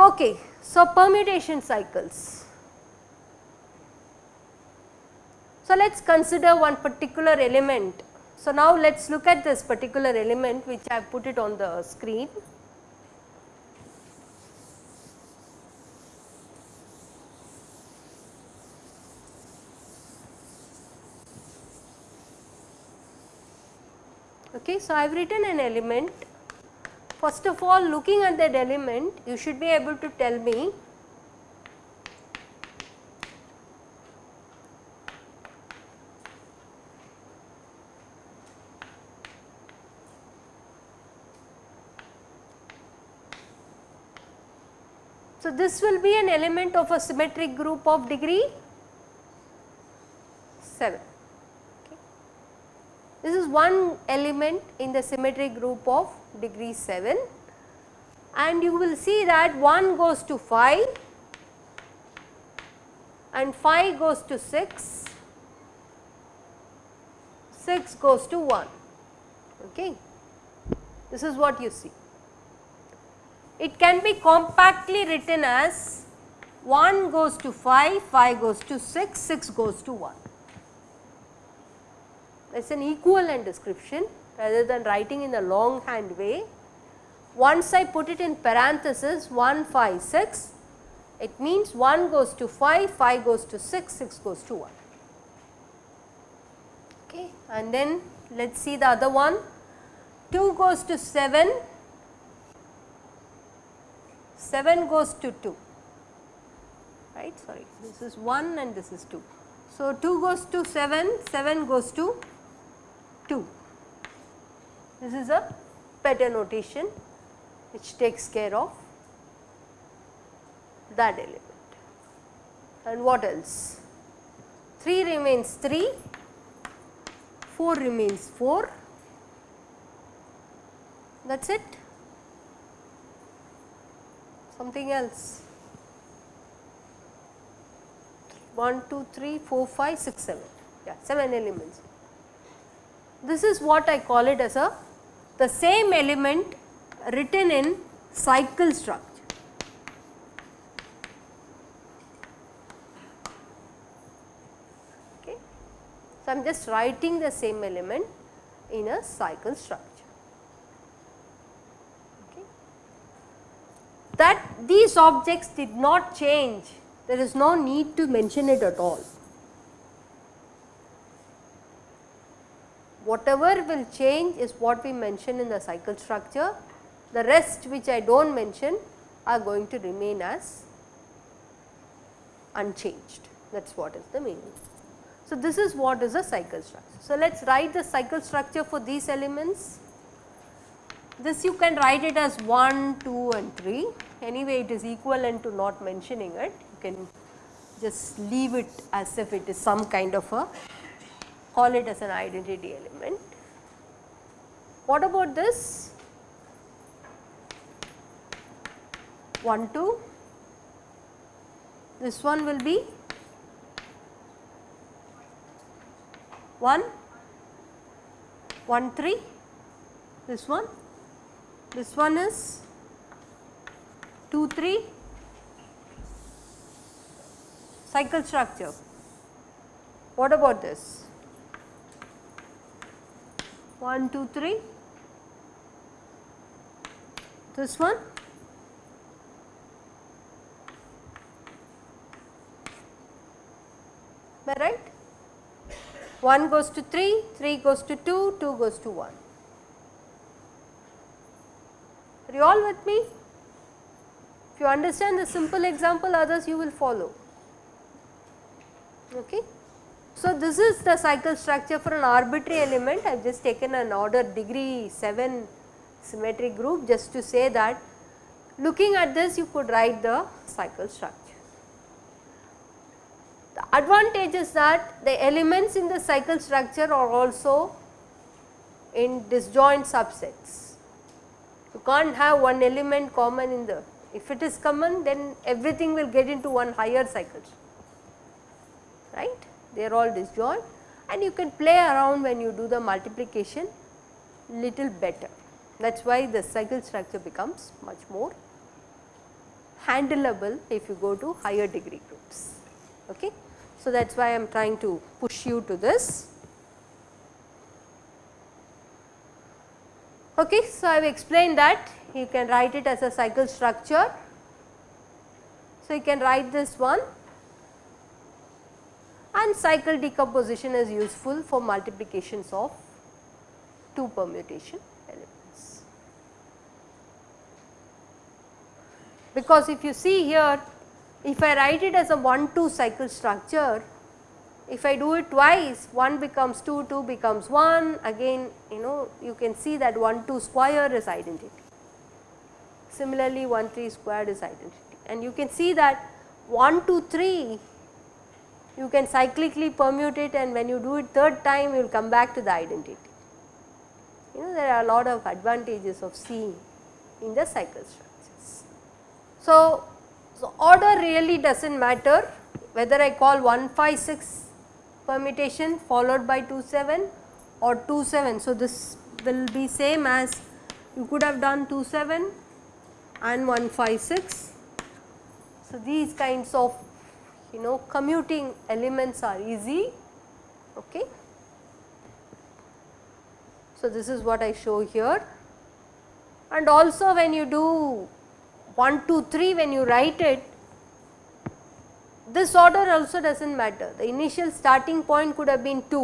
Okay, so permutation cycles. So, let us consider one particular element. So, now let us look at this particular element which I have put it on the screen. So, I have written an element First of all looking at that element you should be able to tell me So, this will be an element of a symmetric group of degree 7. One element in the symmetric group of degree 7 and you will see that 1 goes to 5 and 5 goes to 6, 6 goes to 1. Okay. This is what you see. It can be compactly written as 1 goes to 5, 5 goes to 6, 6 goes to 1 that is an equivalent description rather than writing in the longhand way. Once I put it in parenthesis 1 5 6 it means 1 goes to 5, 5 goes to 6, 6 goes to 1. Okay. And then let us see the other one 2 goes to 7, 7 goes to 2 right sorry this is 1 and this is 2. So, 2 goes to 7, 7 goes to 2. This is a better notation which takes care of that element. And what else? 3 remains 3, 4 remains 4, that is it. Something else. 1, 2, 3, 4, 5, 6, 7, yeah 7 elements. This is what I call it as a the same element written in cycle structure. Okay. So, I am just writing the same element in a cycle structure. Okay. That these objects did not change, there is no need to mention it at all. Whatever will change is what we mention in the cycle structure. The rest which I do not mention are going to remain as unchanged that is what is the meaning. So, this is what is a cycle structure. So, let us write the cycle structure for these elements. This you can write it as 1, 2 and 3 anyway it is equivalent to not mentioning it you can just leave it as if it is some kind of a call it as an identity element. What about this? 1 2, this one will be 1, 1 3, this one, this one is 2 3, cycle structure. What about this? 1, 2, 3, this one, am I right? 1 goes to 3, 3 goes to 2, 2 goes to 1. Are you all with me? If you understand the simple example others you will follow. Okay. So, this is the cycle structure for an arbitrary element I have just taken an order degree 7 symmetric group just to say that looking at this you could write the cycle structure. The advantage is that the elements in the cycle structure are also in disjoint subsets You can't have one element common in the, if it is common then everything will get into one higher cycle, right. They are all disjoint and you can play around when you do the multiplication little better. That is why the cycle structure becomes much more handleable if you go to higher degree groups. Okay. So, that is why I am trying to push you to this. Okay. So, I have explained that you can write it as a cycle structure. So, you can write this one and cycle decomposition is useful for multiplications of 2 permutation elements. Because if you see here if I write it as a 1 2 cycle structure if I do it twice 1 becomes 2 2 becomes 1 again you know you can see that 1 2 square is identity. Similarly 1 3 squared is identity and you can see that 1 2 3 you can cyclically permute it and when you do it third time you will come back to the identity. You know there are a lot of advantages of seeing in the cycle structures. So, so order really does not matter whether I call 156 permutation followed by 27 or 27. So, this will be same as you could have done 27 and 156. So, these kinds of you know commuting elements are easy. Okay. So, this is what I show here and also when you do 1 2 3 when you write it this order also does not matter the initial starting point could have been 2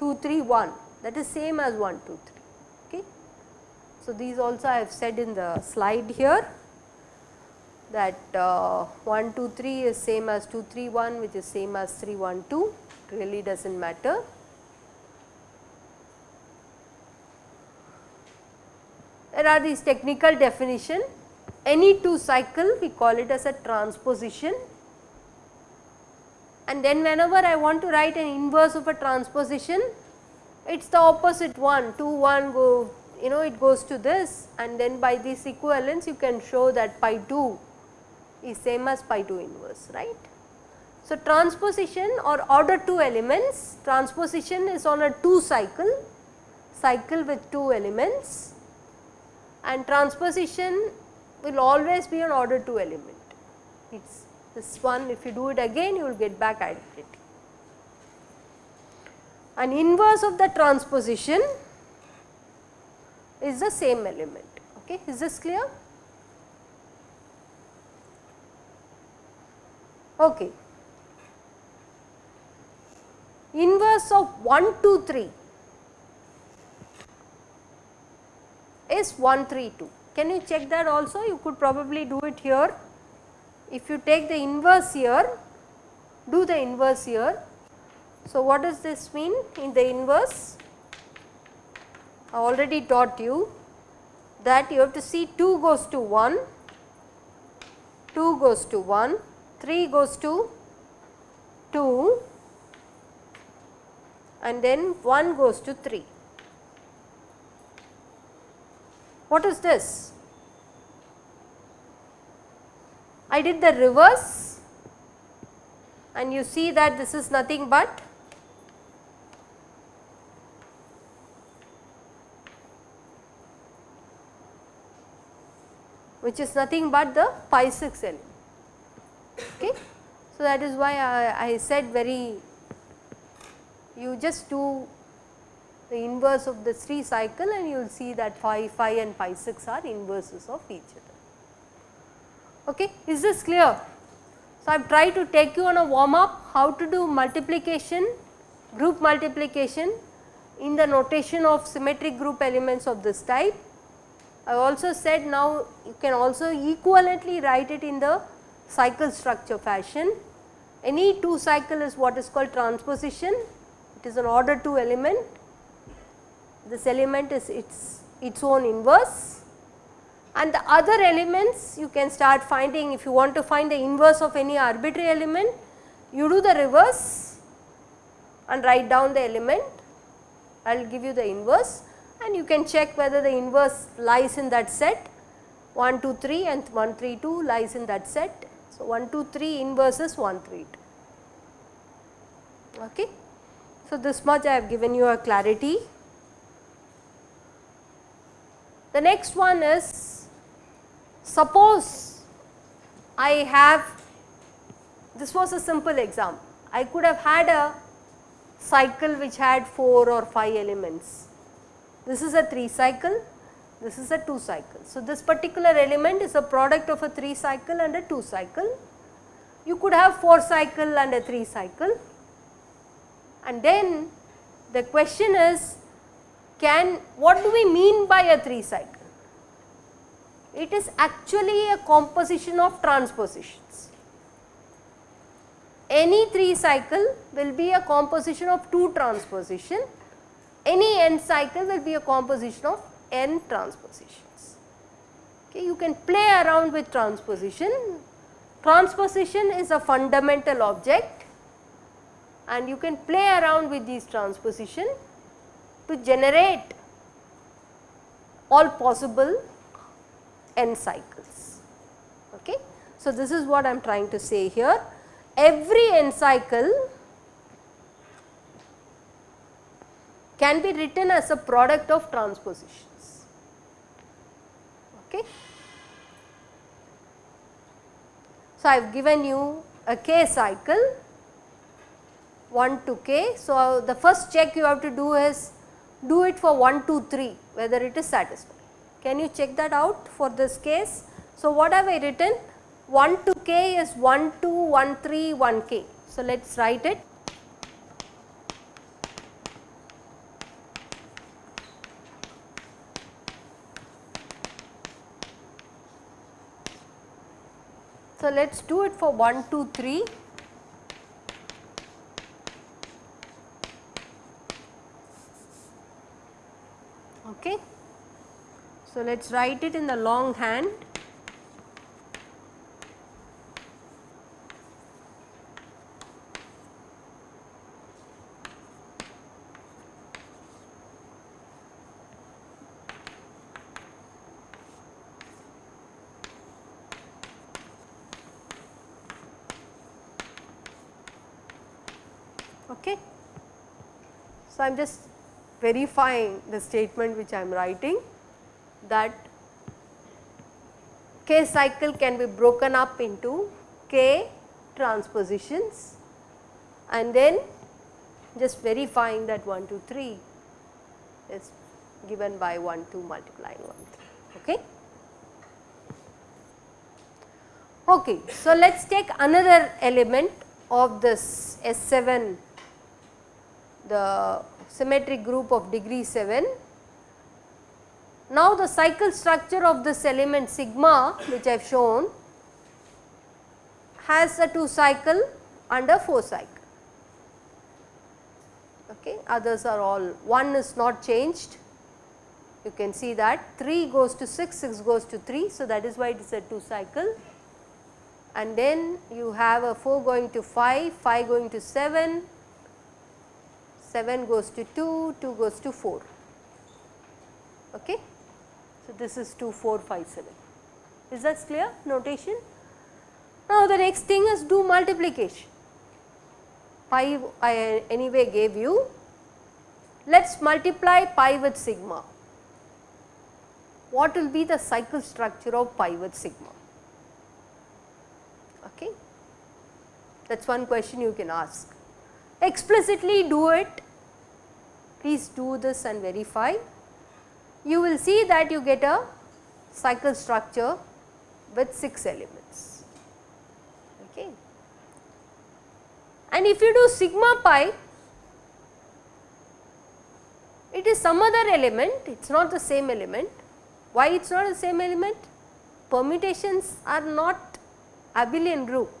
2 3 1 that is same as 1 2 3 okay. So, these also I have said in the slide here that uh, 1 2 3 is same as 2 3 1 which is same as 3 1 2 really does not matter. There are these technical definition. Any 2 cycle we call it as a transposition. And then whenever I want to write an inverse of a transposition it is the opposite. One 2 1 go you know it goes to this. And then by this equivalence you can show that pi 2 is same as pi 2 inverse right. So, transposition or order 2 elements transposition is on a 2 cycle cycle with 2 elements and transposition will always be an order 2 element. It is this one if you do it again you will get back identity. An inverse of the transposition is the same element okay is this clear Okay. Inverse of 1 2 3 is 1 3 2. Can you check that also? You could probably do it here. If you take the inverse here, do the inverse here. So, what does this mean in the inverse? I already taught you that you have to see 2 goes to 1, 2 goes to 1, 3 goes to 2 and then 1 goes to 3. What is this? I did the reverse and you see that this is nothing but which is nothing but the pi 6 element. Okay. So, that is why I, I said very you just do the inverse of the 3 cycle and you will see that pi 5 and pi 6 are inverses of each other. Okay. Is this clear? So, I have tried to take you on a warm up how to do multiplication, group multiplication in the notation of symmetric group elements of this type. I also said now you can also equivalently write it in the cycle structure fashion. Any 2 cycle is what is called transposition, it is an order 2 element. This element is its, its own inverse and the other elements you can start finding if you want to find the inverse of any arbitrary element, you do the reverse and write down the element, I will give you the inverse and you can check whether the inverse lies in that set 1 2 3 and 1 3 2 lies in that set. So, 1 2 3 inverse is 1 3 2. Okay. So, this much I have given you a clarity. The next one is suppose I have this was a simple example. I could have had a cycle which had 4 or 5 elements. This is a 3 cycle, this is a 2 cycle. So, this particular element is a product of a 3 cycle and a 2 cycle. You could have 4 cycle and a 3 cycle and then the question is can what do we mean by a 3 cycle? It is actually a composition of transpositions. Any 3 cycle will be a composition of 2 transposition, any n cycle will be a composition of n transpositions. Okay, you can play around with transposition. Transposition is a fundamental object and you can play around with these transposition to generate all possible n cycles. Okay. So, this is what I am trying to say here. Every n cycle can be written as a product of transpositions. Okay. So, I have given you a k cycle 1 to k. So, the first check you have to do is do it for 1 2 3 whether it is satisfied. Can you check that out for this case? So, what have I written? 1 to k is 1 2 1 3 1 k. So, let us write it. So, let us do it for 1 2 3 Okay. So, let us write it in the long hand. Okay. So, I am just verifying the statement which I am writing that k cycle can be broken up into k transpositions and then just verifying that 1 2 3 is given by 1 2 multiplying 1 3 okay. Okay, so let us take another element of this S7 the symmetric group of degree 7. Now, the cycle structure of this element sigma which I have shown has a 2 cycle and a 4 cycle. Okay. Others are all 1 is not changed you can see that 3 goes to 6, 6 goes to 3. So, that is why it is a 2 cycle and then you have a 4 going to 5, 5 going to 7, 7 goes to 2, 2 goes to 4. Okay. So, this is 2, 4, 5, 7. Is that clear notation? Now, the next thing is do multiplication. Pi I anyway gave you. Let us multiply pi with sigma. What will be the cycle structure of pi with sigma? Okay. That is one question you can ask explicitly do it, please do this and verify. You will see that you get a cycle structure with 6 elements. Okay. And if you do sigma pi, it is some other element, it is not the same element. Why it is not the same element? Permutations are not abelian group.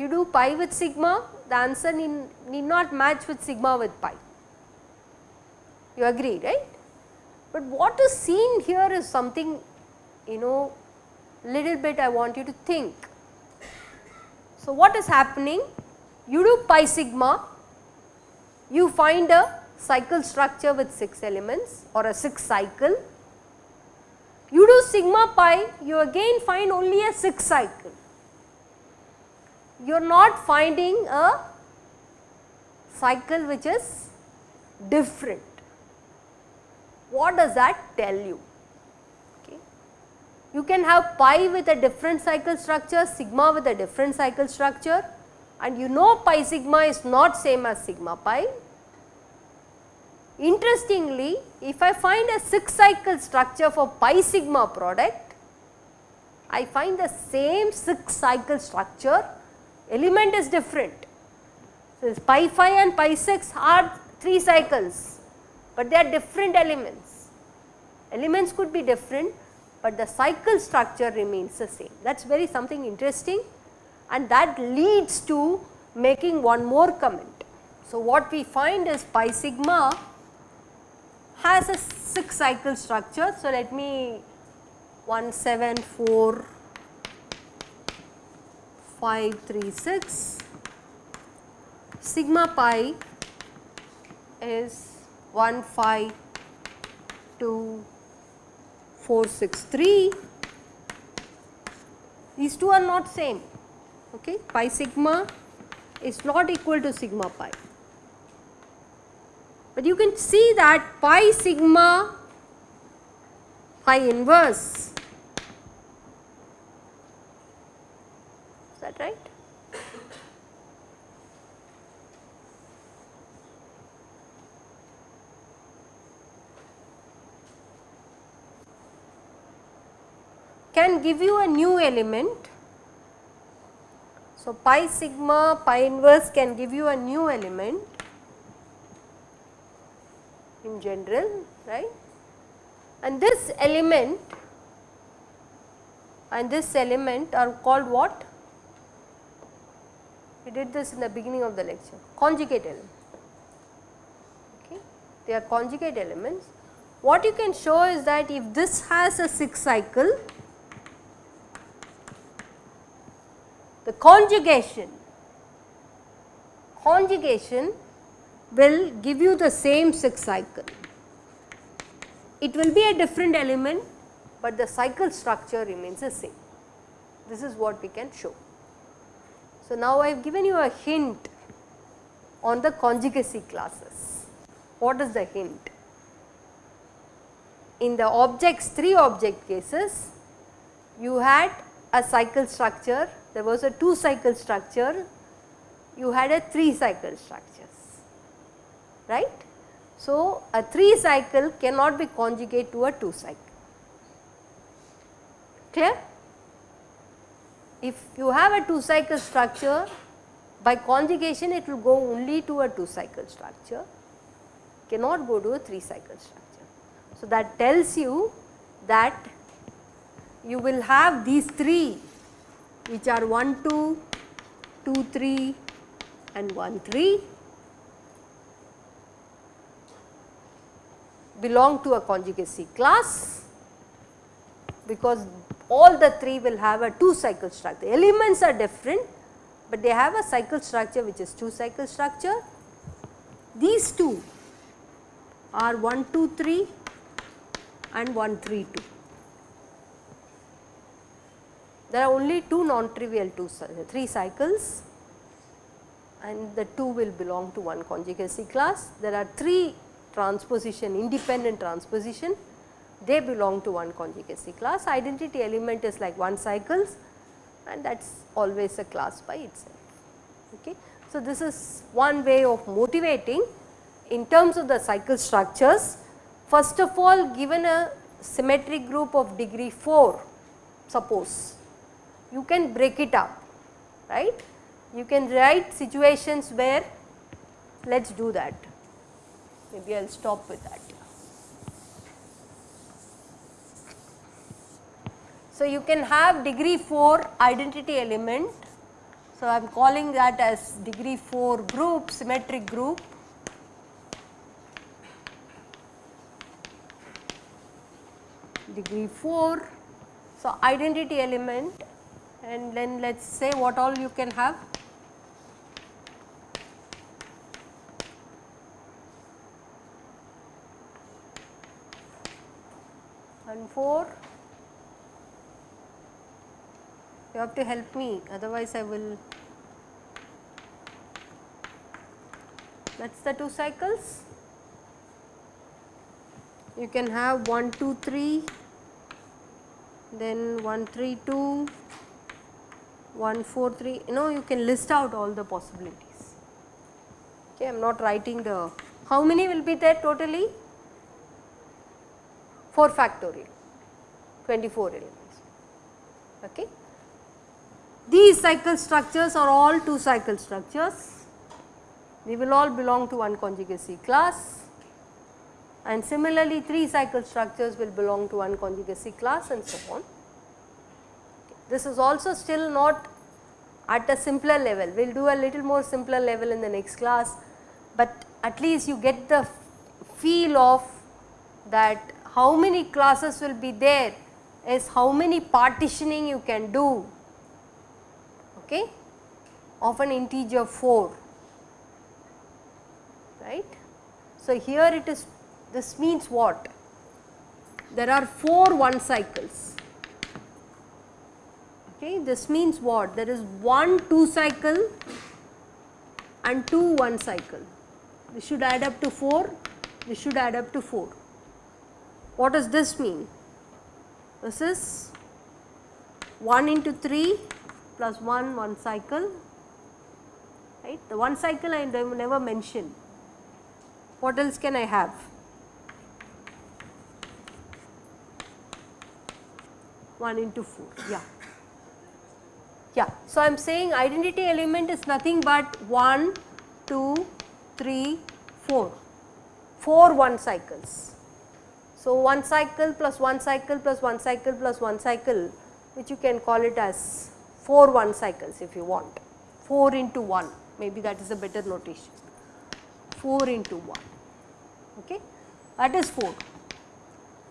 You do pi with sigma, the answer need, need not match with sigma with pi. You agree, right? But what is seen here is something, you know, little bit I want you to think. So, what is happening? You do pi sigma, you find a cycle structure with 6 elements or a 6 cycle. You do sigma pi, you again find only a 6 cycle. You are not finding a cycle which is different. What does that tell you? Okay. You can have pi with a different cycle structure, sigma with a different cycle structure and you know pi sigma is not same as sigma pi. Interestingly, if I find a 6 cycle structure for pi sigma product, I find the same 6 cycle structure, element is different. So, pi 5 and pi 6 are 3 cycles, but they are different elements. Elements could be different, but the cycle structure remains the same. That is very something interesting and that leads to making one more comment. So, what we find is pi sigma has a 6 cycle structure. So, let me 1 7 4 5 3 6 sigma pi is 1 5 2 4 6 3 these two are not same okay? Pi sigma is not equal to sigma pi. But you can see that pi sigma pi inverse is that right give you a new element. So, pi sigma pi inverse can give you a new element in general right? And this element and this element are called what? We did this in the beginning of the lecture. Conjugate element. Okay? They are conjugate elements. What you can show is that if this has a 6 cycle the conjugation, conjugation will give you the same 6 cycle. It will be a different element, but the cycle structure remains the same. This is what we can show. So, now I have given you a hint on the conjugacy classes. What is the hint? In the objects, 3 object cases, you had a cycle structure there was a 2 cycle structure, you had a 3 cycle structures, right. So, a 3 cycle cannot be conjugate to a 2 cycle, clear? If you have a 2 cycle structure, by conjugation it will go only to a 2 cycle structure, cannot go to a 3 cycle structure. So, that tells you that you will have these 3 which are 1 2, 2 3 and 1 3 belong to a conjugacy class because all the 3 will have a 2 cycle structure. Elements are different, but they have a cycle structure which is 2 cycle structure. These 2 are 1 2 3 and 1 3 2 there are only two non-trivial two, three cycles and the two will belong to one conjugacy class. There are three transposition, independent transposition, they belong to one conjugacy class. Identity element is like one cycles and that is always a class by itself. Okay. So, this is one way of motivating in terms of the cycle structures. First of all given a symmetric group of degree 4 suppose you can break it up, right. You can write situations where let us do that, maybe I will stop with that. So, you can have degree 4 identity element. So, I am calling that as degree 4 group symmetric group. degree 4. So, identity element and then let us say what all you can have. And 4, you have to help me otherwise I will, that is the 2 cycles. You can have 1, 2, 3, then 1, 3, 2, 1 4 3 you know you can list out all the possibilities. Okay, I am not writing the how many will be there totally 4 factorial 24 elements. Okay. These cycle structures are all 2 cycle structures they will all belong to one conjugacy class and similarly 3 cycle structures will belong to one conjugacy class and so on. This is also still not at a simpler level, we will do a little more simpler level in the next class, but at least you get the feel of that how many classes will be there is how many partitioning you can do. Okay, of an integer 4 right. So, here it is this means what? There are 4 1 cycles okay. This means what? There is 1 2 cycle and 2 1 cycle. This should add up to 4, this should add up to 4. What does this mean? This is 1 into 3 plus 1 1 cycle right. The 1 cycle I never mentioned what else can I have? One into four, yeah. Yeah, so I am saying identity element is nothing but 1, 2, 3, 4, 4 1 cycles. So, 1 cycle plus 1 cycle plus 1 cycle plus 1 cycle which you can call it as 4 1 cycles if you want, 4 into 1 maybe that is a better notation, 4 into 1 okay? That is 4.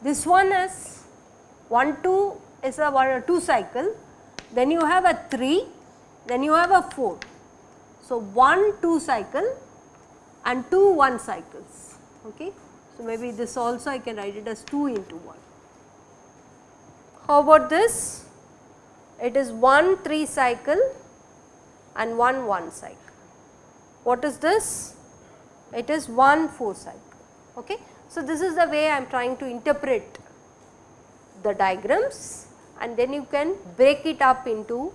This one is 1 2 is a 1 2 cycle then you have a 3 then you have a 4. So, 1 2 cycle and 2 1 cycles okay. So, maybe this also I can write it as 2 into 1. How about this? It is 1 3 cycle and 1 1 cycle. What is this? It is 1 4 cycle. Okay. So, this is the way I am trying to interpret the diagrams and then you can break it up into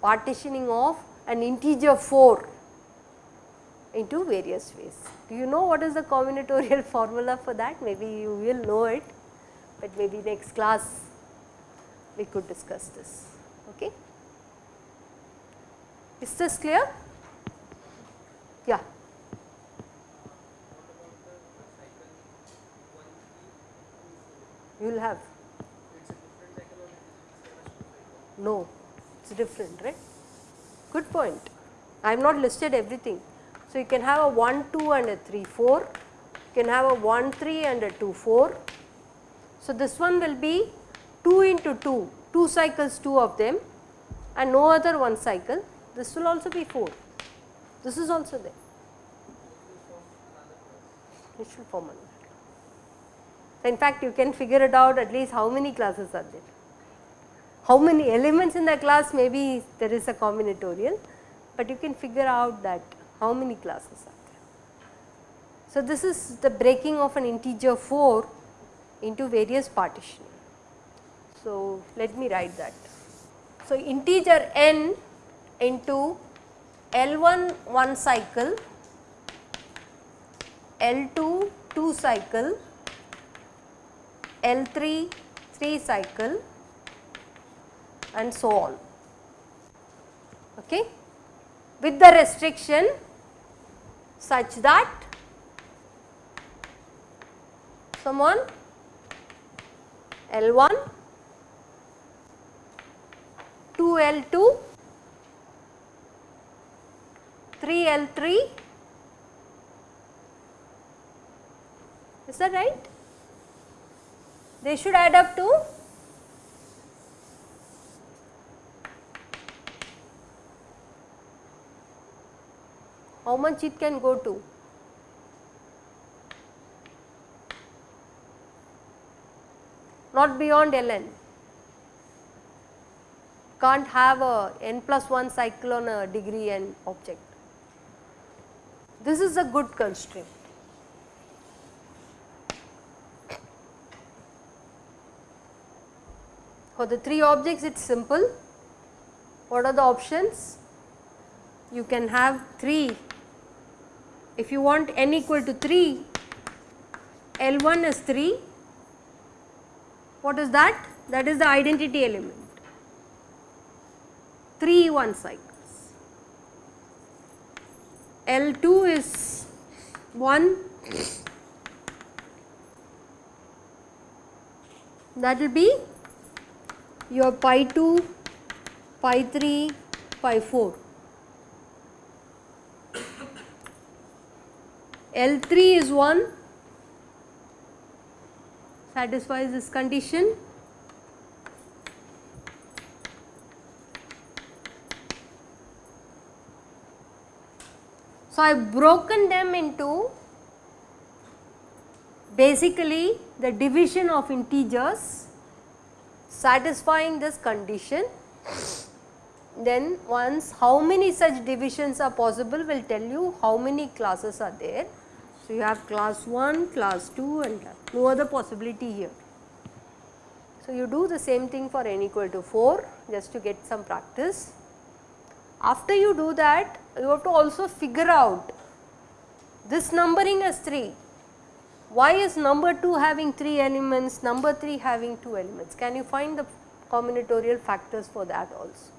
partitioning of an integer 4 into various ways. Do you know what is the combinatorial formula for that? Maybe you will know it, but maybe next class we could discuss this. Okay. Is this clear? Yeah. you will have. No, it is different, right? Good point. I have not listed everything. So, you can have a 1 2 and a 3 4, you can have a 1 3 and a 2 4. So, this one will be 2 into 2, 2 cycles 2 of them and no other one cycle, this will also be 4, this is also there. It should form another. In fact, you can figure it out at least how many classes are there. How many elements in the class maybe there is a combinatorial, but you can figure out that how many classes are there. So, this is the breaking of an integer 4 into various partitioning. So, let me write that. So, integer n into L1 1 cycle, L2 2 cycle, L3 3 cycle and so on. Okay? With the restriction such that someone L1 2L2 3L3 is that right? they should add up to how much it can go to not beyond ln. Can't have a n plus 1 cycle on uh, a degree n object. This is a good constraint. For the 3 objects it is simple. What are the options? You can have 3. If you want n equal to 3, L1 is 3. What is that? That is the identity element. 3 1 cycles. L2 is 1 that will be your pi 2, pi 3, pi 4. L3 is 1 satisfies this condition. So, I have broken them into basically the division of integers satisfying this condition then once how many such divisions are possible will tell you how many classes are there. So, you have class 1, class 2 and no other possibility here. So, you do the same thing for n equal to 4 just to get some practice. After you do that you have to also figure out this numbering as 3 why is number 2 having 3 elements, number 3 having 2 elements? Can you find the combinatorial factors for that also?